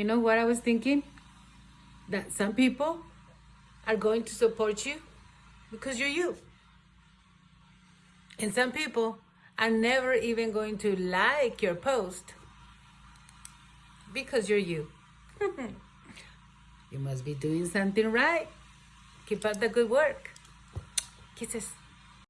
you know what I was thinking? That some people are going to support you because you're you. And some people are never even going to like your post because you're you. you must be doing something right. Keep up the good work. Kisses.